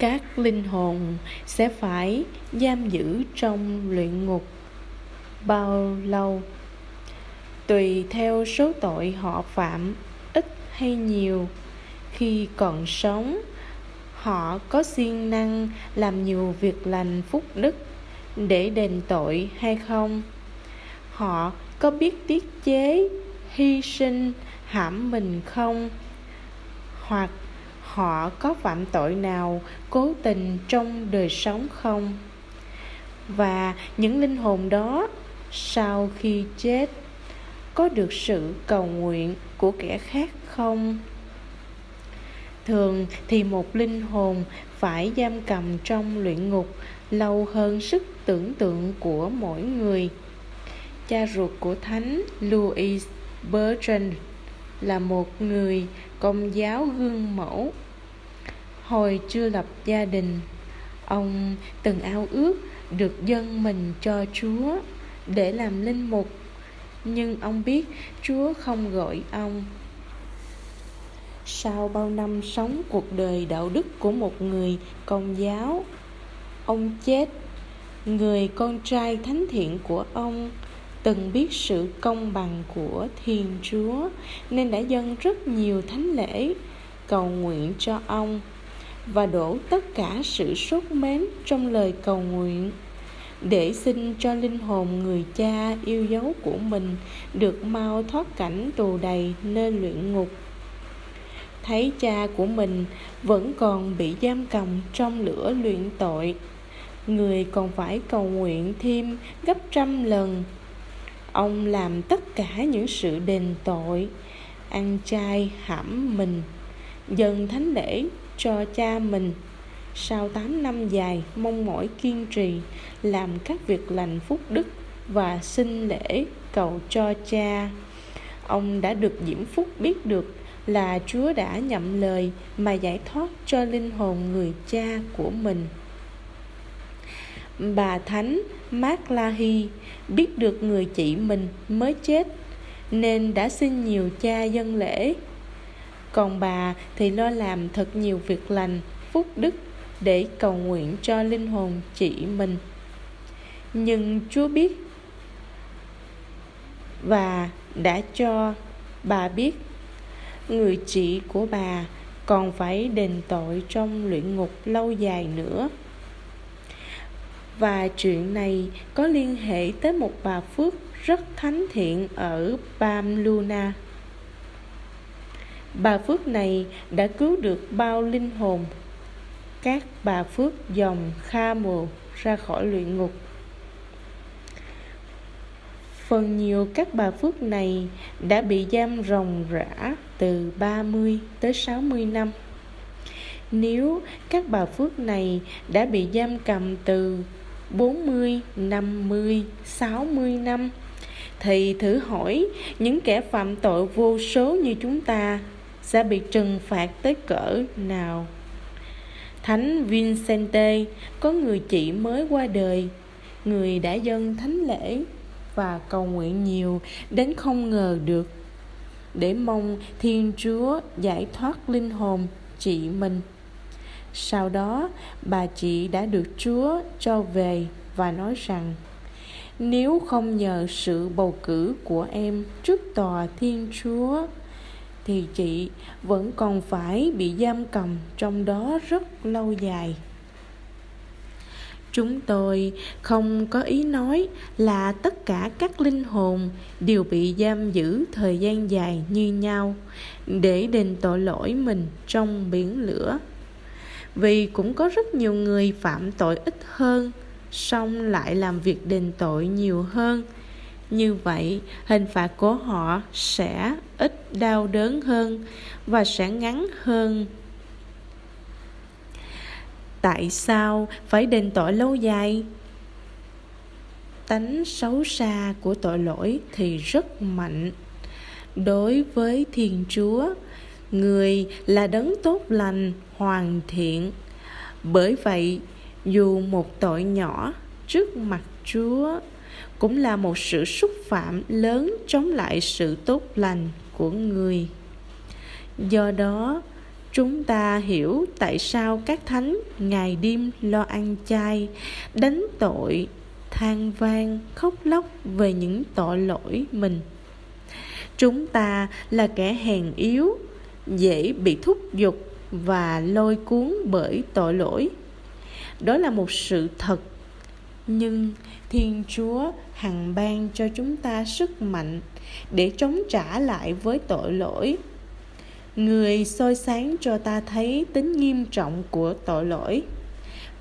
các linh hồn sẽ phải giam giữ trong luyện ngục bao lâu? Tùy theo số tội họ phạm, ít hay nhiều. Khi còn sống, họ có siêng năng làm nhiều việc lành phúc đức để đền tội hay không? Họ có biết tiết chế, hy sinh, hãm mình không? Hoặc họ có phạm tội nào cố tình trong đời sống không? Và những linh hồn đó sau khi chết có được sự cầu nguyện của kẻ khác không? Thường thì một linh hồn phải giam cầm trong luyện ngục lâu hơn sức tưởng tượng của mỗi người. Cha ruột của thánh louis bertrand là một người công giáo gương mẫu. Hồi chưa lập gia đình, ông từng ao ước được dâng mình cho chúa để làm linh mục. Nhưng ông biết chúa không gọi ông. Sau bao năm sống cuộc đời đạo đức của một người công giáo, ông chết, người con trai thánh thiện của ông từng biết sự công bằng của thiên chúa, nên đã dâng rất nhiều thánh lễ cầu nguyện cho ông và đổ tất cả sự sốt mến trong lời cầu nguyện, để xin cho linh hồn người cha yêu dấu của mình được mau thoát cảnh tù đầy nơi luyện ngục. Thấy cha của mình vẫn còn bị giam cầm trong lửa luyện tội, người còn phải cầu nguyện thêm gấp trăm lần ông làm tất cả những sự đền tội, ăn chay hãm mình dần thánh lễ cho cha mình. Sau 8 năm dài mong mỏi kiên trì, làm các việc lành phúc đức và xin lễ cầu cho cha, ông đã được diễm phúc biết được là chúa đã nhậm lời mà giải thoát cho linh hồn người cha của mình bà thánh mát lahi biết được người chị mình mới chết, nên đã xin nhiều cha dân lễ. Còn bà thì lo làm thật nhiều việc lành, phúc đức để cầu nguyện cho linh hồn chị mình. Nhưng chúa biết và đã cho bà biết, người chị của bà còn phải đền tội trong luyện ngục lâu dài nữa và chuyện này có liên hệ tới một bà phước rất thánh thiện ở Bam Luna. Bà phước này đã cứu được bao linh hồn các bà phước dòng Kha Mù ra khỏi luyện ngục. Phần nhiều các bà phước này đã bị giam ròng rã từ 30 tới 60 năm. Nếu các bà phước này đã bị giam cầm từ 40, 50, 60 năm. Thì thử hỏi những kẻ phạm tội vô số như chúng ta sẽ bị trừng phạt tới cỡ nào? Thánh vincente có người chị mới qua đời người đã dâng thánh lễ và cầu nguyện nhiều đến không ngờ được. Để mong thiên chúa giải thoát linh hồn chị mình sau đó, bà chị đã được chúa cho về và nói rằng, nếu không nhờ sự bầu cử của em trước tòa thiên chúa, thì chị vẫn còn phải bị giam cầm trong đó rất lâu dài. Chúng tôi không có ý nói là tất cả các linh hồn đều bị giam giữ thời gian dài như nhau để đền tội lỗi mình trong biển lửa vì cũng có rất nhiều người phạm tội ít hơn, song lại làm việc đền tội nhiều hơn. Như vậy, hình phạt của họ sẽ ít đau đớn hơn và sẽ ngắn hơn. Tại sao phải đền tội lâu dài? Tánh xấu xa của tội lỗi thì rất mạnh. Đối với thiên chúa người là đấng tốt lành, hoàn thiện. Bởi vậy, dù một tội nhỏ trước mặt chúa, cũng là một sự xúc phạm lớn chống lại sự tốt lành của người. Do đó, chúng ta hiểu tại sao các thánh ngày đêm lo ăn chay, đánh tội, than vang, khóc lóc về những tội lỗi mình. Chúng ta là kẻ hèn yếu dễ bị thúc giục và lôi cuốn bởi tội lỗi. Đó là một sự thật. Nhưng thiên chúa hằng ban cho chúng ta sức mạnh để chống trả lại với tội lỗi. Người soi sáng cho ta thấy tính nghiêm trọng của tội lỗi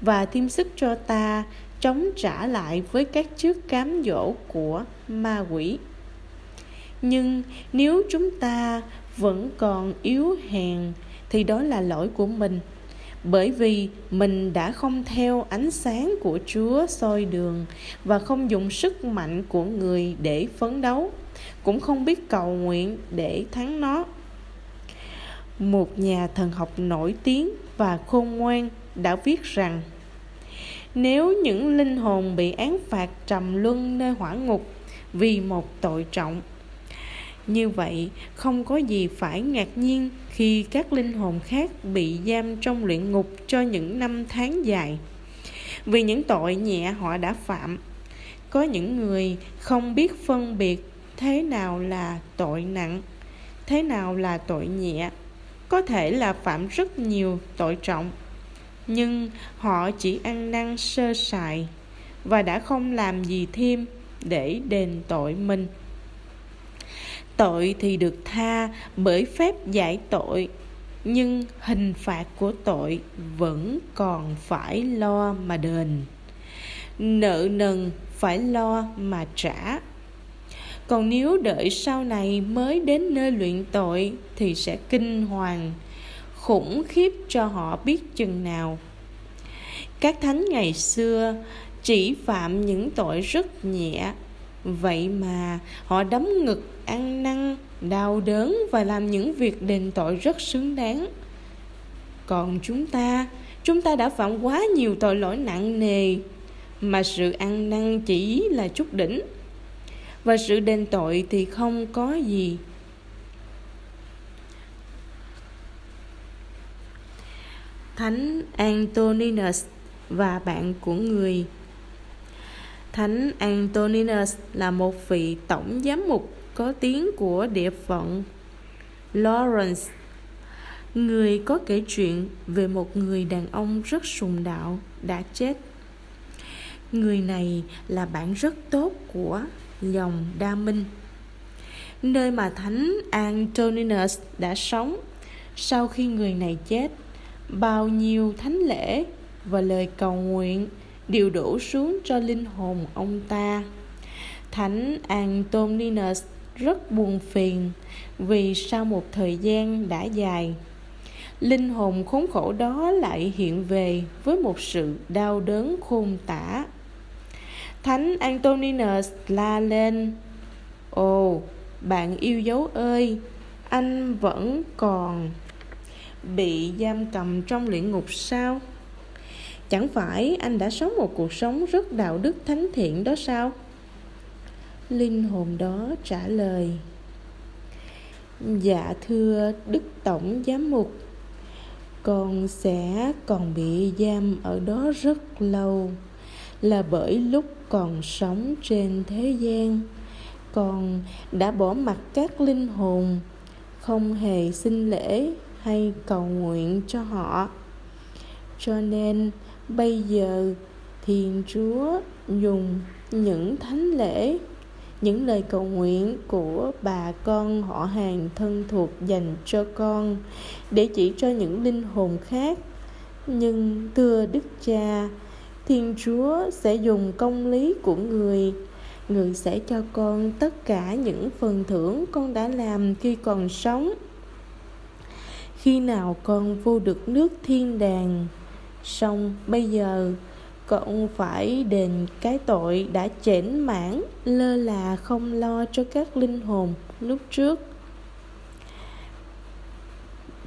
và thêm sức cho ta chống trả lại với các trước cám dỗ của ma quỷ. Nhưng nếu chúng ta vẫn còn yếu hèn thì đó là lỗi của mình bởi vì mình đã không theo ánh sáng của Chúa soi đường và không dùng sức mạnh của người để phấn đấu, cũng không biết cầu nguyện để thắng nó. Một nhà thần học nổi tiếng và khôn ngoan đã viết rằng nếu những linh hồn bị án phạt trầm luân nơi hỏa ngục vì một tội trọng như vậy, không có gì phải ngạc nhiên khi các linh hồn khác bị giam trong luyện ngục cho những năm tháng dài. Vì những tội nhẹ họ đã phạm, có những người không biết phân biệt thế nào là tội nặng, thế nào là tội nhẹ. Có thể là phạm rất nhiều tội trọng, nhưng họ chỉ ăn năn sơ sài và đã không làm gì thêm để đền tội mình tội thì được tha bởi phép giải tội, nhưng hình phạt của tội vẫn còn phải lo mà đền. Nợ nần phải lo mà trả. Còn nếu đợi sau này mới đến nơi luyện tội thì sẽ kinh hoàng, khủng khiếp cho họ biết chừng nào. Các thánh ngày xưa chỉ phạm những tội rất nhẹ vậy mà họ đấm ngực ăn năn, đau đớn và làm những việc đền tội rất xứng đáng. Còn chúng ta chúng ta đã phạm quá nhiều tội lỗi nặng nề, mà sự ăn năn chỉ là chút đỉnh. Và sự đền tội thì không có gì. Thánh antoninus và bạn của người thánh antoninus là một vị tổng giám mục có tiếng của địa phận Lawrence. Người có kể chuyện về một người đàn ông rất sùng đạo đã chết. Người này là bạn rất tốt của dòng đa minh. Nơi mà thánh antoninus đã sống, sau khi người này chết, bao nhiêu thánh lễ và lời cầu nguyện đều đổ xuống cho linh hồn ông ta. Thánh antoninus rất buồn phiền vì sau một thời gian đã dài, linh hồn khốn khổ đó lại hiện về với một sự đau đớn khôn tả. Thánh antoninus la lên, ồ, bạn yêu dấu ơi, anh vẫn còn bị giam cầm trong luyện ngục sao? Chẳng phải anh đã sống một cuộc sống rất đạo đức thánh thiện đó sao? Linh hồn đó trả lời dạ thưa đức tổng giám mục, con sẽ còn bị giam ở đó rất lâu. Là bởi lúc còn sống trên thế gian, con đã bỏ mặt các linh hồn, không hề xin lễ hay cầu nguyện cho họ. Cho nên bây giờ thiên chúa dùng những thánh lễ, những lời cầu nguyện của bà con họ hàng thân thuộc dành cho con để chỉ cho những linh hồn khác. Nhưng thưa đức cha, thiên chúa sẽ dùng công lý của người. Người sẽ cho con tất cả những phần thưởng con đã làm khi còn sống. Khi nào con vô được nước thiên đàng xong bây giờ, cậu phải đền cái tội đã chểnh mãn lơ là không lo cho các linh hồn lúc trước.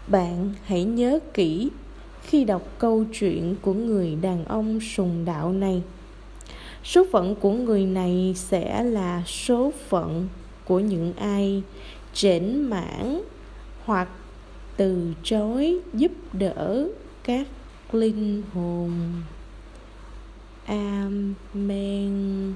Bạn hãy nhớ kỹ, khi đọc câu chuyện của người đàn ông sùng đạo này, số phận của người này sẽ là số phận của những ai chểnh mãn hoặc từ chối giúp đỡ các linh hồn. Amen.